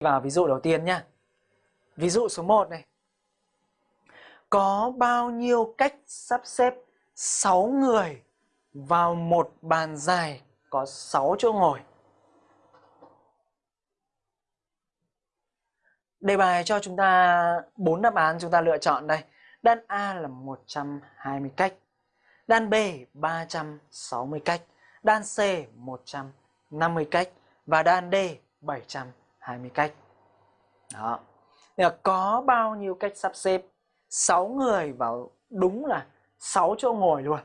vào ví dụ đầu tiên nhá. Ví dụ số 1 này. Có bao nhiêu cách sắp xếp 6 người vào một bàn dài có 6 chỗ ngồi? Đề bài cho chúng ta bốn đáp án chúng ta lựa chọn đây. Đan A là 120 cách, đan B 360 cách, đan C 150 cách và đan D 700 20 cách. Đó. Thì là có bao nhiêu cách sắp xếp 6 người vào đúng là 6 chỗ ngồi luôn.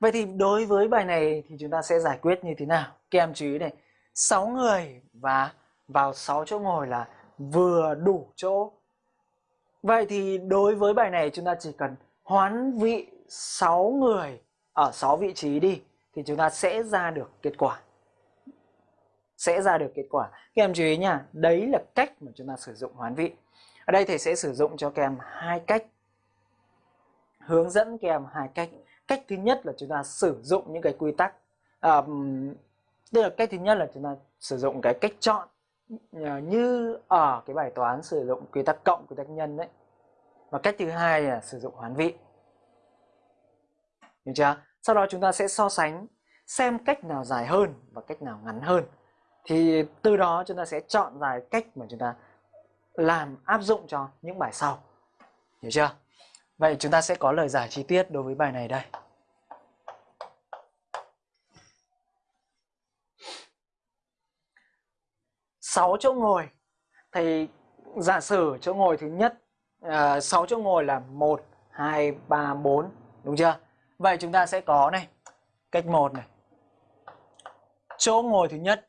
Vậy thì đối với bài này thì chúng ta sẽ giải quyết như thế nào? Các em chú ý này, 6 người và vào 6 chỗ ngồi là vừa đủ chỗ. Vậy thì đối với bài này chúng ta chỉ cần hoán vị 6 người ở 6 vị trí đi thì chúng ta sẽ ra được kết quả. Sẽ ra được kết quả. Các em chú ý nha, đấy là cách mà chúng ta sử dụng hoán vị. Ở đây thầy sẽ sử dụng cho các em hai cách. Hướng dẫn các em hai cách. Cách thứ nhất là chúng ta sử dụng những cái quy tắc. À, tức là cách thứ nhất là chúng ta sử dụng cái cách chọn ờ, như ở cái bài toán sử dụng quy tắc cộng quy tắc nhân đấy và cách thứ hai là sử dụng hoán vị hiểu chưa sau đó chúng ta sẽ so sánh xem cách nào dài hơn và cách nào ngắn hơn. Thì từ đó chúng ta sẽ chọn ra cách mà chúng ta làm áp dụng cho những bài sau. Hiểu chưa? Vậy chúng ta sẽ có lời giải chi tiết đối với bài này đây. Sáu chỗ ngồi. Thì giả sử chỗ ngồi thứ nhất à, uh, 6 chỗ ngồi là 1 2 3 4 đúng chưa? Vậy chúng ta sẽ có này cách 1 này. Chỗ ngồi thứ nhất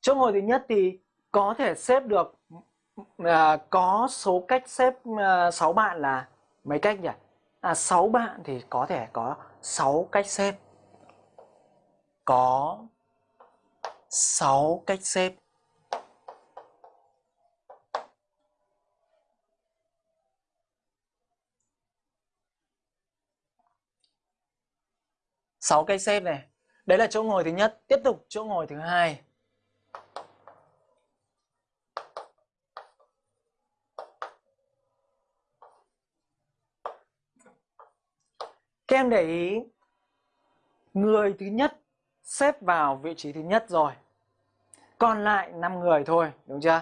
Chỗ ngồi thứ nhất thì có thể xếp được à, có số cách xếp à, 6 bạn là mấy cách nhỉ? À 6 bạn thì có thể có 6 cách xếp. Có 6 cách xếp. sáu cách xếp này. Đấy là chỗ ngồi thứ nhất. Tiếp tục chỗ ngồi thứ hai. Các em để ý, người thứ nhất xếp vào vị trí thứ nhất rồi. Còn lại 5 người thôi, đúng chưa?